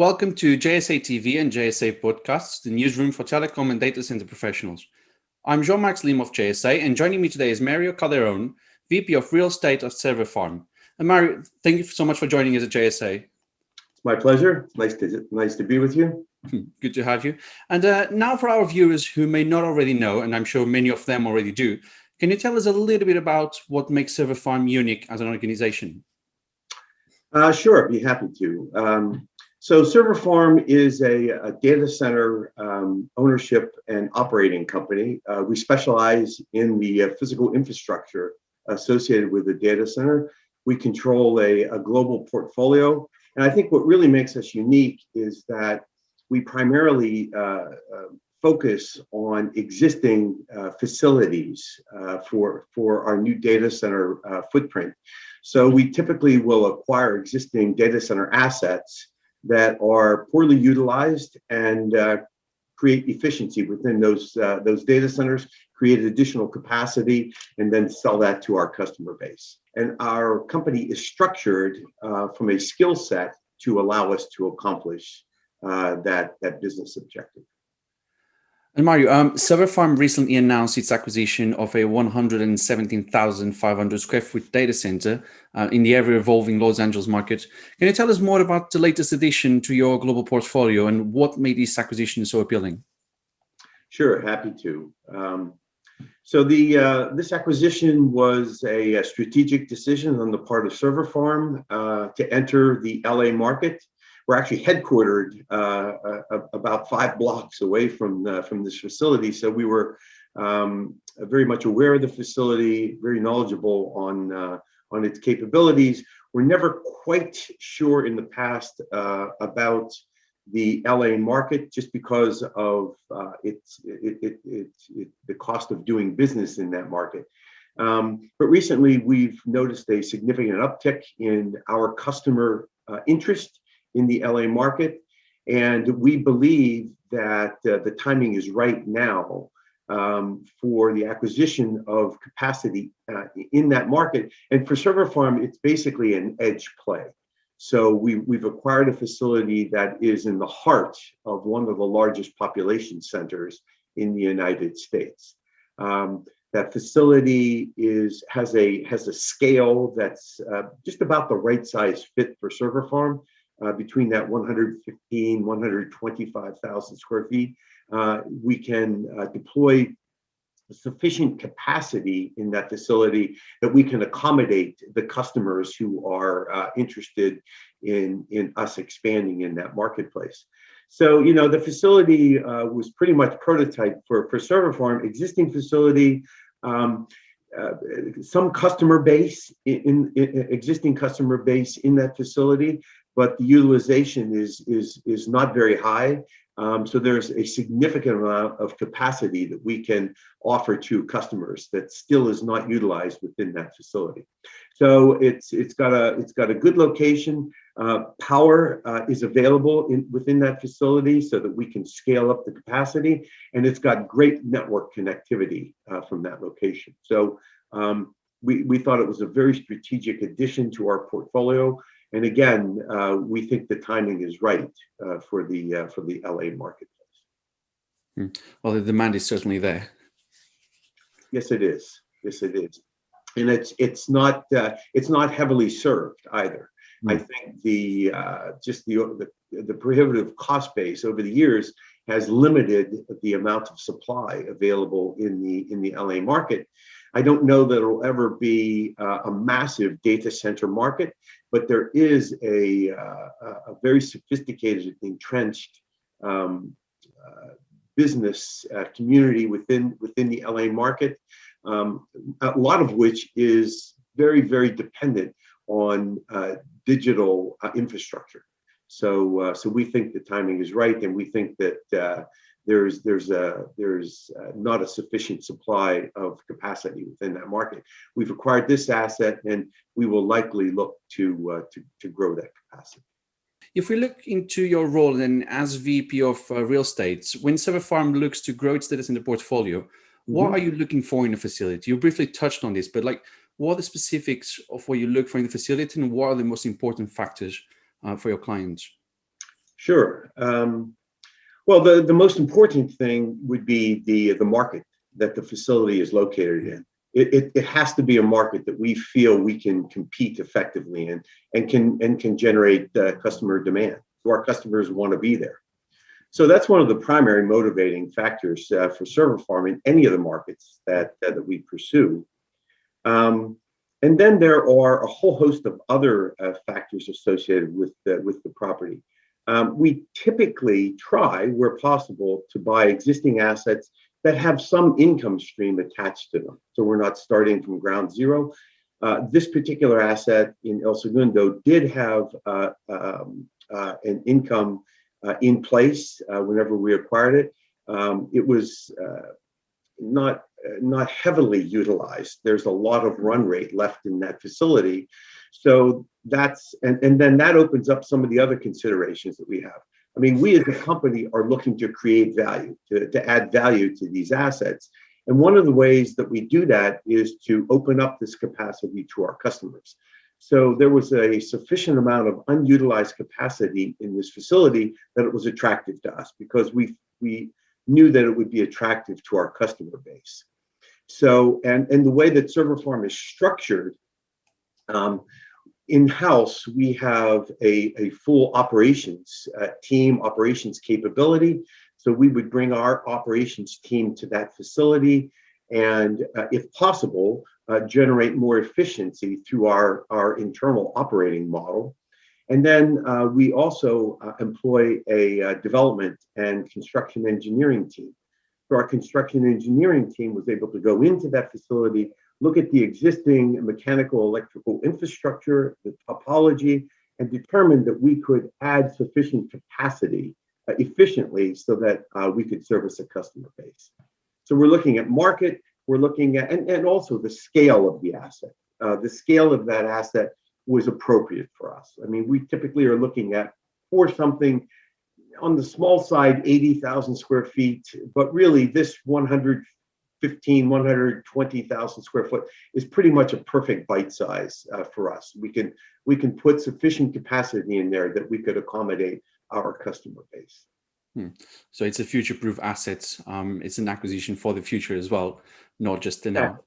Welcome to JSA TV and JSA Podcasts, the newsroom for telecom and data center professionals. I'm Jean-Max Lim of JSA, and joining me today is Mario Calderon, VP of Real Estate of Server Farm. And Mario, thank you so much for joining us at JSA. It's my pleasure. Nice to, nice to be with you. Good to have you. And uh, now for our viewers who may not already know, and I'm sure many of them already do, can you tell us a little bit about what makes Server Farm unique as an organization? Uh, sure, be happy to. Um, so Server Farm is a, a data center um, ownership and operating company. Uh, we specialize in the uh, physical infrastructure associated with the data center. We control a, a, global portfolio. And I think what really makes us unique is that we primarily uh, uh focus on existing uh, facilities uh, for, for our new data center footprint. So we typically will acquire existing data center assets that are poorly utilized and uh, create efficiency within those uh, those data centers, create additional capacity, and then sell that to our customer base. And our company is structured uh, from a skill set to allow us to accomplish uh, that that business objective. And Mario, um, Server Farm recently announced its acquisition of a 117,500 square foot data center uh, in the ever-evolving Los Angeles market. Can you tell us more about the latest addition to your global portfolio and what made this acquisition so appealing? Sure, happy to. Um, so the uh, this acquisition was a, a, strategic decision on the part of Server Farm uh, to enter the LA market we're actually headquartered uh, uh, about five blocks away from uh, from this facility. So we were um, very much aware of the facility, very knowledgeable on uh, on its capabilities. We're never quite sure in the past uh, about the LA market just because of uh, its it, it, it, it, the cost of doing business in that market. Um, but recently, we've noticed a significant uptick in our customer interest in the LA market. And we believe that uh, the timing is right now um, for the acquisition of capacity uh, in that market. And for Server Farm, it's basically an edge play. So we, we've acquired a facility that is in the heart of one of the largest population centers in the United States. Um, that facility is has a has a scale that's uh, just about the right size fit for Server Farm uh, between that 115, 125,000 square feet, uh, we can uh, deploy sufficient capacity in that facility that we can accommodate the customers who are uh, interested in, in us expanding in that marketplace. So, you know, the facility uh, was pretty much prototype for, for Server Farm, existing facility, um, uh, some customer base in, in, existing customer base in that facility but the utilization is, is, is not very high. Um, so there's a significant amount of capacity that we can offer to customers that still is not utilized within that facility. So it's it's got a it's got a good location. Uh, power uh, is available in, within that facility so that we can scale up the capacity, and it's got great network connectivity uh, from that location. So um, we we thought it was a very strategic addition to our portfolio. And again, uh, we think the timing is right uh, for the uh, for the LA marketplace. Hmm. Well, the demand is certainly there. Yes, it is. Yes, it is, and it's it's not uh, it's not heavily served either. I think the uh, just the, the the prohibitive cost base over the years has limited the amount of supply available in the in the LA market. I don't know that it'll ever be uh, a massive data center market, but there is a, uh, a very sophisticated, entrenched um, uh, business uh, community within within the LA market, um, a lot of which is very, very dependent on uh, digital uh, infrastructure. So, so we think the timing is right, and we think that there's there's a there's uh, not a sufficient supply of capacity within that market. We've acquired this asset, and we will likely look to uh, to to grow that capacity. If we look into your role then as VP of uh, real estate, when Server Farm looks to grow its data center portfolio, mm -hmm. what are you looking for in a facility? You briefly touched on this, but like, what are the specifics of what you look for in the facility, and what are the most important factors uh, for your clients? Sure. Um, well, the, the most important thing would be the, the market that the facility is located in. It, it, it, has to be a market that we feel we can compete effectively in and can and can generate uh, customer demand. So our customers want to be there. So that's one of the primary motivating factors uh, for server farm in any of the markets that, uh, that we pursue. Um, and then there are a whole host of other uh, factors associated with the, with the property. Um, we typically try, where possible, to buy existing assets that have some income stream attached to them. So we're not starting from ground zero. Uh, this particular asset in El Segundo did have uh, um, uh, an income uh, in place uh, whenever we acquired it. Um, it was not not heavily utilized. There's a lot of run rate left in that facility. So that's, and, and then that opens up some of the other considerations that we have. I mean, we as a company are looking to create value, to, to add value to these assets. And one of the ways that we do that is to open up this capacity to our customers. So there was a sufficient amount of unutilized capacity in this facility that it was attractive to us because we, we knew that it would be attractive to our customer base. So, and, and the way that Server Farm is structured, um, in-house, we have a, a full operations uh, team, operations capability. So we would bring our operations team to that facility and uh, if possible, uh, generate more efficiency through our, our internal operating model. And then uh, we also uh, employ a uh, development and construction engineering team. So our construction engineering team was able to go into that facility, look at the existing mechanical electrical infrastructure, the topology, and determine that we could add sufficient capacity uh, efficiently so that uh, we could service a customer base. So we're looking at market, we're looking at, and, and also the scale of the asset. Uh, the scale of that asset was appropriate for us. I mean, we typically are looking at for something on the small side, 80,000 square feet, but really this 115, 120,000 square foot is pretty much a perfect bite size uh, for us. We can, we can put sufficient capacity in there that we could accommodate our customer base. Hmm. So it's a future-proof asset. Um, it's an acquisition for the future as well, not just the now.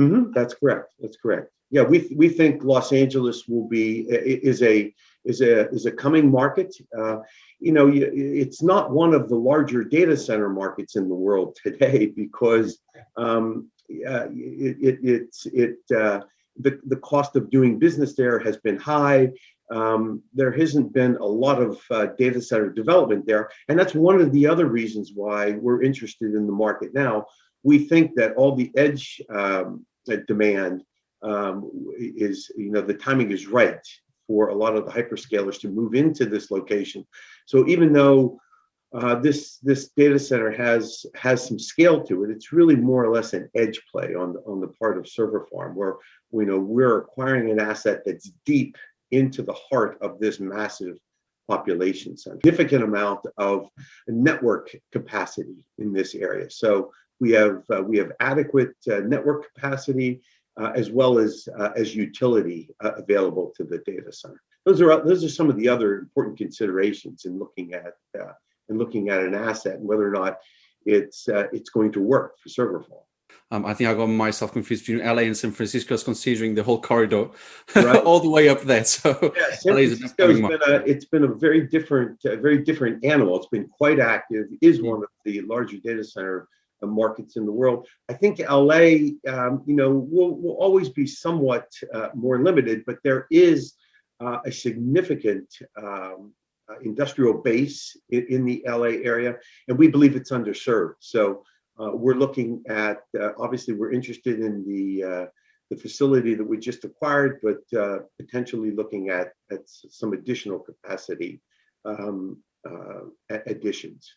Mm -hmm. That's correct. That's correct. Yeah, we we think Los Angeles will be is a is a is a coming market. Uh, you know, it's not one of the larger data center markets in the world today because um, uh, it, it it uh, the the cost of doing business there has been high um, there hasn't been a lot of uh, data center development there. And that's one of the other reasons why we're interested in the market now. We think that all the edge um, demand um, is, you know, the timing is right for a lot of the hyperscalers to move into this location. So even though uh, this this data center has has some scale to it. It's really more or less an edge play on the, on the part of Server Farm, where you know we're acquiring an asset that's deep into the heart of this massive population. Significant amount of network capacity in this area. So we have uh, we have adequate uh, network capacity uh, as well as uh, as utility uh, available to the data center. Those are those are some of the other important considerations in looking at uh, in looking at an asset and whether or not it's it's going to work for server farm. Um, I think I got myself confused between LA and San Francisco, considering the whole corridor right. all the way up there. So yeah, San Francisco's been a, it's been a very different, uh, very different animal. It's been quite active. Is mm-hmm. one of the larger data center uh, markets in the world. I think LA, um, you know, will will always be somewhat uh, more limited, but there is uh, a significant um, uh, industrial base in, in the LA area, and we believe it's underserved. So uh, we're looking at, uh, obviously we're interested in the, uh, the facility that we just acquired, but potentially looking at, at some additional capacity um, additions.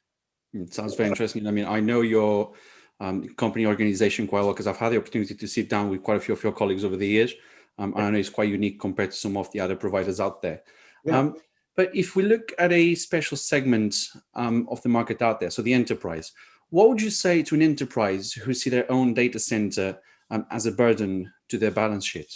It sounds very interesting. I mean, I know your um, company organization quite well because I've had the opportunity to sit down with quite a few of your colleagues over the years. Um, and I know it's quite unique compared to some of the other providers out there. Yeah. Um, but if we look at a special segment um, of the market out there, so the enterprise, what would you say to an enterprise who see their own data center um, as a burden to their balance sheet?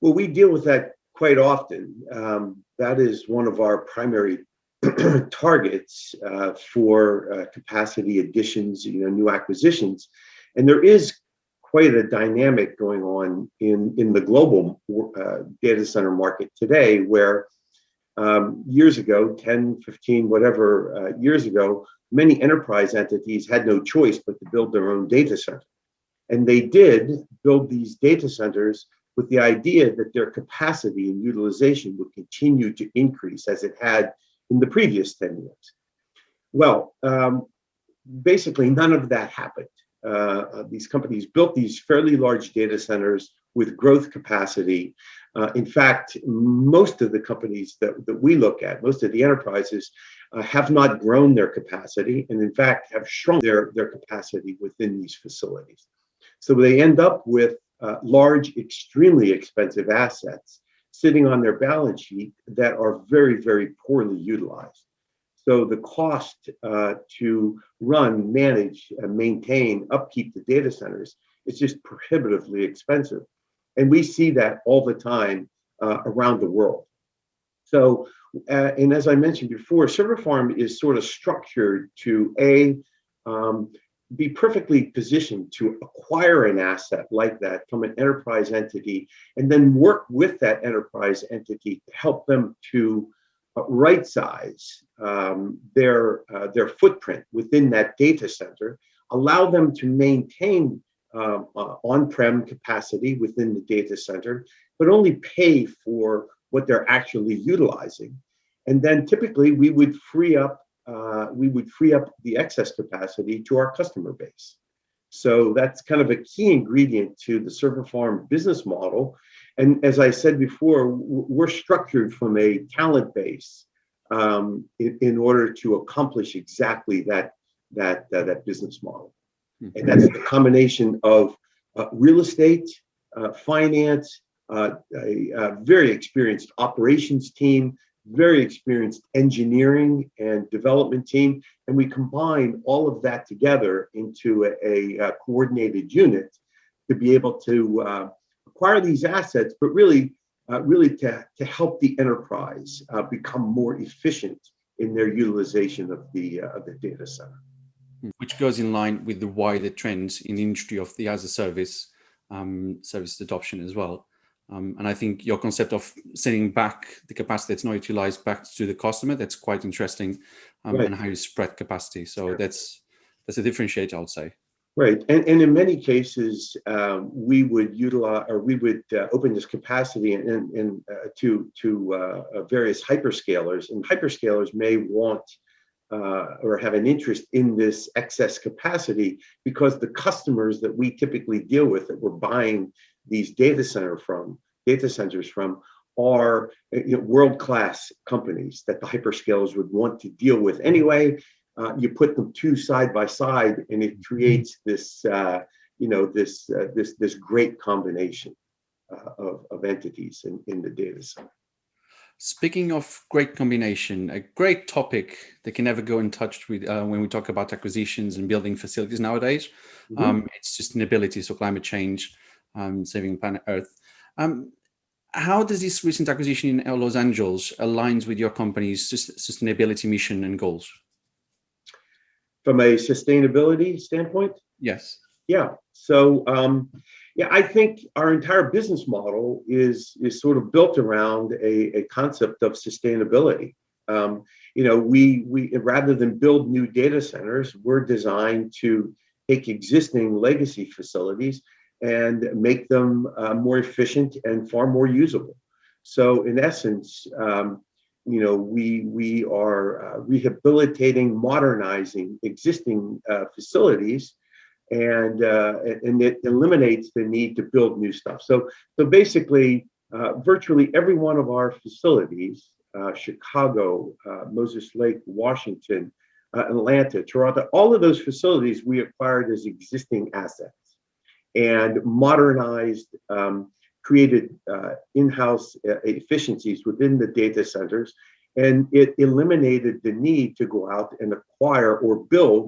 Well, we deal with that quite often. Um, that is one of our primary targets uh, for uh, capacity additions, you know, new acquisitions. And there is quite a dynamic going on in, in the global uh, data center market today where um, years ago, 10, 15, whatever uh, years ago, many enterprise entities had no choice but to build their own data center. And they did build these data centers with the idea that their capacity and utilization would continue to increase as it had in the previous 10 years. Well, um, basically none of that happened. Uh, uh, these companies built these fairly large data centers with growth capacity. Uh, in fact, most of the companies that, that we look at, most of the enterprises, uh, have not grown their capacity and in fact have shrunk their, their capacity within these facilities. So they end up with uh, large, extremely expensive assets sitting on their balance sheet that are very, very poorly utilized. So the cost uh, to run, manage, uh, maintain, upkeep the data centers is just prohibitively expensive. And we see that all the time uh, around the world. So, uh, and as I mentioned before, Server Farm is sort of structured to A, um, be perfectly positioned to acquire an asset like that from an enterprise entity and then work with that enterprise entity to help them to uh, right size um, their uh, their footprint within that data center allow them to maintain um, uh, on-prem capacity within the data center but only pay for what they're actually utilizing. And then typically we would free up uh, we would free up the excess capacity to our customer base. So that's kind of a key ingredient to the server farm business model. And as I said before, we're structured from a talent base um, in, in, order to accomplish exactly that, that, uh, that business model. And that's the combination of uh, real estate, uh, finance, uh, a, a, very experienced operations team, very experienced engineering and development team, and we combine all of that together into a, a coordinated unit to be able to uh, acquire these assets, but really, uh, really to, to help the enterprise uh, become more efficient in their utilization of the, uh, of the data center. Which goes in line with the wider trends in the industry of the as a service um, service adoption as well. Um, and I think your concept of sending back the capacity that's not utilized back to the customer, that's quite interesting um, right. and how you spread capacity. So sure. that's that's a differentiator, I would say. Right, and, and in many cases, um, we would utilize or we would uh, open this capacity in, in, uh, to to uh, various hyperscalers, and hyperscalers may want uh, or have an interest in this excess capacity because the customers that we typically deal with that we're buying these data center from data centers from are you know, world-class companies that the hyperscalers would want to deal with anyway. Uh, you put them two side by side, and it creates this uh, you know this uh, this this great combination uh, of of entities in in the data center. Speaking of great combination, a great topic that can never go in touch with uh, when we talk about acquisitions and building facilities nowadays, mm -hmm. um, it's sustainability, so climate change saving planet Earth. Um, how does this recent acquisition in Los Angeles aligns with your company's sustainability mission and goals? From a sustainability standpoint? Yes. Yeah. So, um, yeah, I think our entire business model is is sort of built around a, a concept of sustainability. Um, you know, we we rather than build new data centers, we're designed to take existing legacy facilities and make them uh, more efficient and far more usable. So in essence, um, you know, we we are uh, rehabilitating, modernizing existing uh, facilities, and uh, and it eliminates the need to build new stuff. So so basically, uh, virtually every one of our facilities, uh, Chicago, Moses Lake, Washington, Atlanta, Toronto, all of those facilities we acquired as existing assets and modernized, um, created uh, in-house uh, efficiencies within the data centers, and it eliminated the need to go out and acquire or build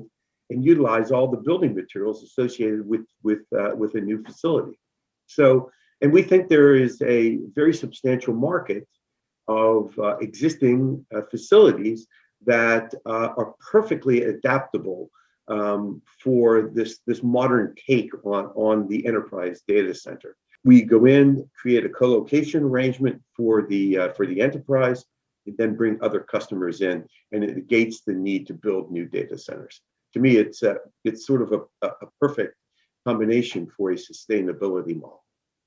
and utilize all the building materials associated with with uh, with a new facility. So And we think there is a very substantial market of uh, existing uh, facilities that uh, are perfectly adaptable um, for this, this modern take on, on the enterprise data center. We go in, create a co-location arrangement for the, uh, for the enterprise, and then bring other customers in, and it negates the need to build new data centers. To me, it's, a, it's sort of a, a perfect combination for a sustainability model.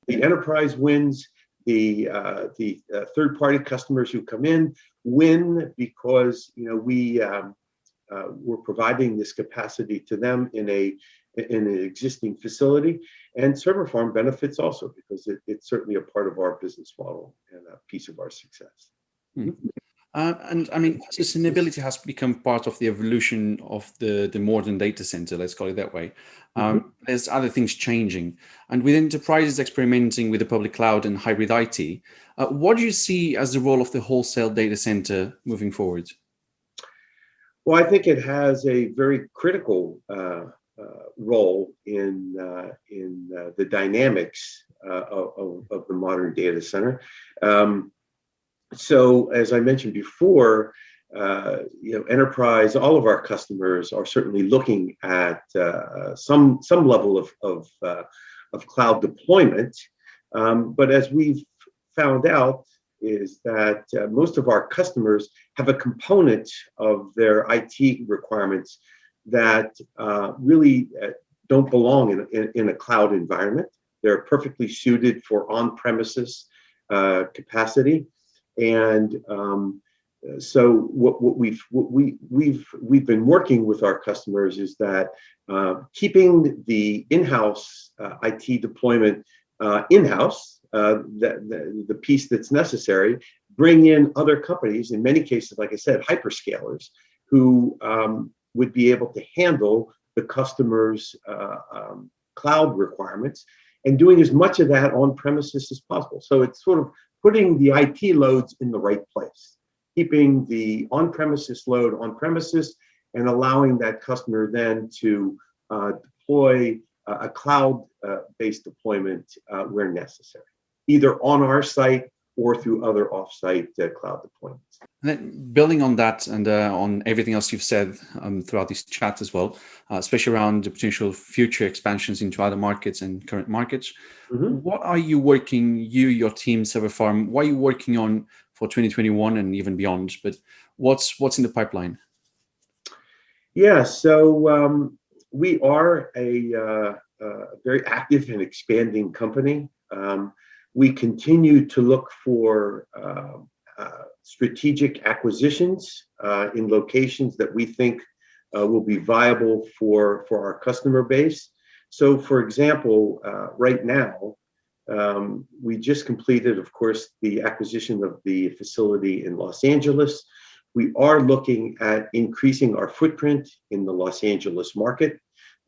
The enterprise wins, the uh, the uh, third party customers who come in win because you know we um, uh, we're providing this capacity to them in a in an existing facility and server farm benefits also because it, it's certainly a part of our business model and a piece of our success. Mm. Uh, and I mean, sustainability has become part of the evolution of the, the modern data center, let's call it that way. Um, mm -hmm. There's other things changing. And with enterprises experimenting with the public cloud and hybrid IT, uh, what do you see as the role of the wholesale data center moving forward? Well, I think it has a very critical uh, uh role in, uh, in uh, the dynamics of, of, the modern data center. Um, so as I mentioned before, uh, you know, enterprise, all of our customers are certainly looking at uh, some some level of of, uh, of cloud deployment. Um, but as we've found out, is that uh, most of our customers have a component of their IT requirements that uh, really uh, don't belong in, in, in, a cloud environment. They're perfectly suited for on-premises capacity. And um, so what, what we've what we we've we've been working with our customers is that uh, keeping the in-house uh, IT deployment uh, in-house, uh, the, the, piece that's necessary, bring in other companies, in many cases, like I said, hyperscalers, who um, would be able to handle the customer's uh, um, cloud requirements and doing as much of that on premises as possible. So it's sort of putting the IT loads in the right place, keeping the on-premises load on premises and allowing that customer then to uh, deploy a cloud-based uh, deployment uh, where necessary, either on our site or through other offsite uh, cloud deployments. And then building on that and uh, on everything else you've said um, throughout this chat as well, uh, especially around the potential future expansions into other markets and current markets, mm -hmm. what are you working, you, your team, Server Farm, what are you working on for 2021 and even beyond? But what's what's in the pipeline? Yeah, so um, we are a, uh, a very active and expanding company. Um, we continue to look for uh, uh, strategic acquisitions uh, in locations that we think uh, will be viable for, for our customer base. So for example, right now, um, we just completed, of course, the acquisition of the facility in Los Angeles. We are looking at increasing our footprint in the Los Angeles market.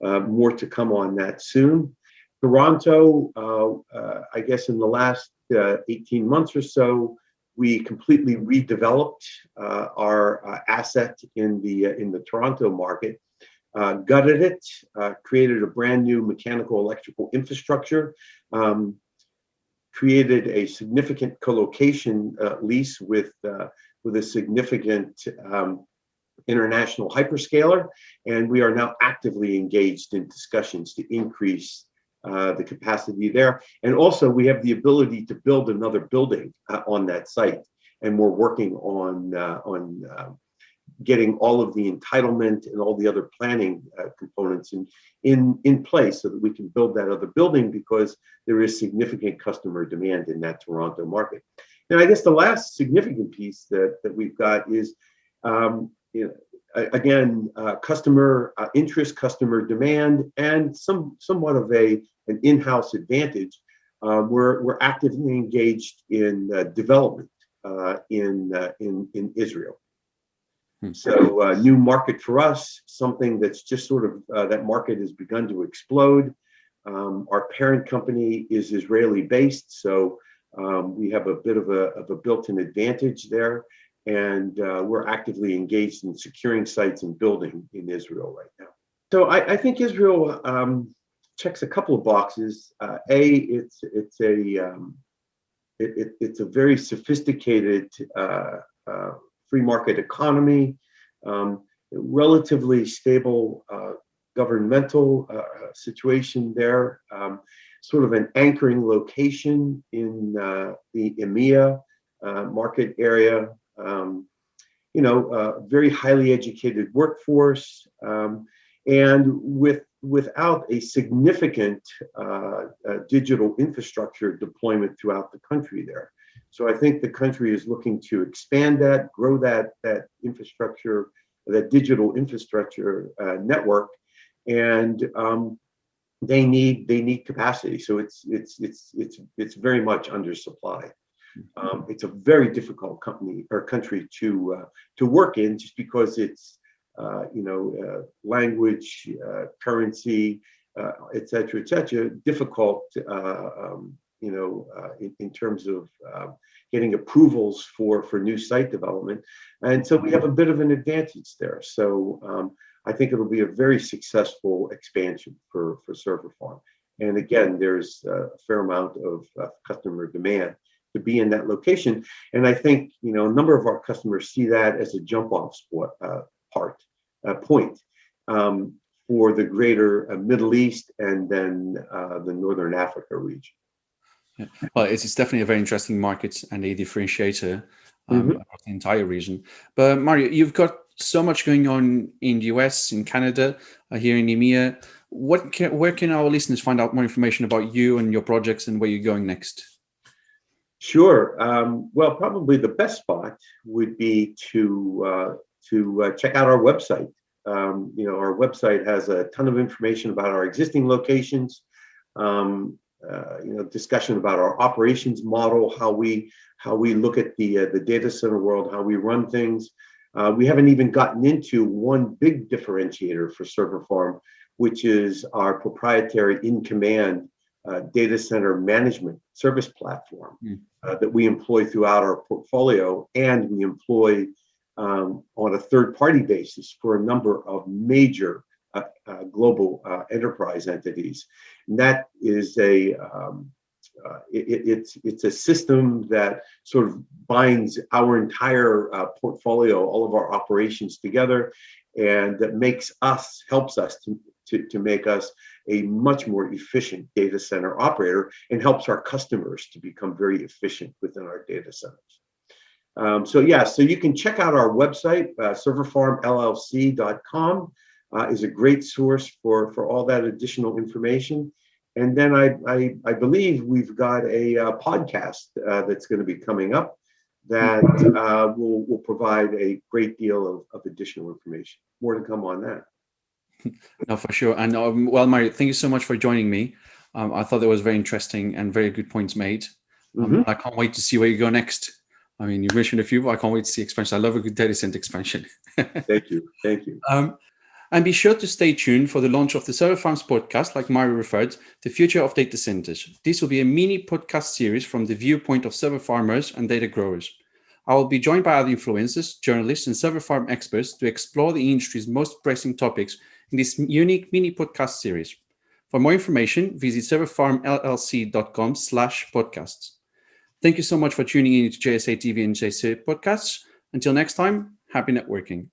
Uh, more to come on that soon. Toronto, uh, uh, I guess in the last uh, 18 months or so, we completely redeveloped our asset in the in the Toronto market, gutted it, created a brand new mechanical electrical infrastructure, um, created a significant co-location lease with with a significant um, international hyperscaler, and we are now actively engaged in discussions to increase uh, the capacity there. And also we have the ability to build another building uh, on that site. And we're working on, uh, on uh, getting all of the entitlement and all the other planning uh, components in, in, in place so that we can build that other building because there is significant customer demand in that Toronto market. And I guess the last significant piece that, that we've got is um, you know, again, uh, customer uh, interest, customer demand, and some somewhat of a an in-house advantage. Uh, we're we're actively engaged in uh, development uh, in uh, in in Israel. Hmm. So new market for us, something that's just sort of that market has begun to explode. Um, our parent company is Israeli based, so um, we have a bit of a, of a built-in advantage there and uh, we're actively engaged in securing sites and building in Israel right now. So I, I think Israel um, checks a couple of boxes. Uh, a, it's it's a um, it, it, it's a very sophisticated uh, uh, free market economy, um, relatively stable uh, governmental uh, situation there, um, sort of an anchoring location in the EMEA market area. Um, you know, very highly educated workforce, um, and with without a significant uh, uh, digital infrastructure deployment throughout the country there. So I think the country is looking to expand that, grow that, that infrastructure, that digital infrastructure uh, network, and um, they need they need capacity. So it's it's it's it's it's very much undersupplied. Um, it's a very difficult company or country to uh, to work in, just because it's uh, you know, uh, language, uh, currency, et cetera, et cetera, difficult, um, you know, in, in, terms of getting approvals for, for new site development. And so we have a bit of an advantage there. So um, I think it'll be a very successful expansion for, for Server Farm. And again, there's a fair amount of uh, customer demand to be in that location. And I think, you know, a number of our customers see that as a jump off spot, uh, part, uh, point um, for the greater uh, Middle East and then uh, the Northern Africa region. Yeah. Well, it's, it's, definitely a very interesting market and a differentiator um, mm -hmm. across the entire region. But Mario, you've got so much going on in the US, in Canada, uh, here in EMEA. What can, where can our listeners find out more information about you and your projects and where you're going next? Sure. Um, well, probably the best spot would be to uh, to uh, check out our website. Um, you know, our website has a ton of information about our existing locations, um, uh, you know, discussion about our operations model, how we how we look at the uh, the data center world, how we run things. Uh, we haven't even gotten into one big differentiator for Server Farm, which is our proprietary in-command uh, data center management service platform mm. uh, that we employ throughout our portfolio, and we employ um, on a third party basis for a number of major uh, uh, global uh, enterprise entities. And that is a, um, uh, it, it's, it's a system that sort of binds our entire uh, portfolio, all of our operations together, and that makes us, helps us to, to, to make us a much more efficient data center operator and helps our customers to become very efficient within our data centers. Um, so yeah, so you can check out our website, uh, serverfarmllc.com uh, is a great source for, for all that additional information. And then I, I, I believe we've got a uh, podcast uh, that's going to be coming up that uh, will, will provide a great deal of, of additional information. More to come on that. No, for sure. And um, well, Mario, thank you so much for joining me. Um, I thought that was very interesting and very good points made. Um, mm -hmm. I can't wait to see where you go next. I mean, you mentioned a few, I can't wait to see expansion. I love a good data center expansion. Thank you. Thank you. Um, and be sure to stay tuned for the launch of the Server Farms podcast, like Mario referred, The Future of Data Centers. This will be a mini podcast series from the viewpoint of server farmers and data growers. I will be joined by other influencers, journalists, and server farm experts to explore the industry's most pressing topics in this unique mini podcast series. For more information, visit serverfarmllc.com slash podcasts. Thank you so much for tuning in to JSA TV and JSA podcasts. Until next time, happy networking.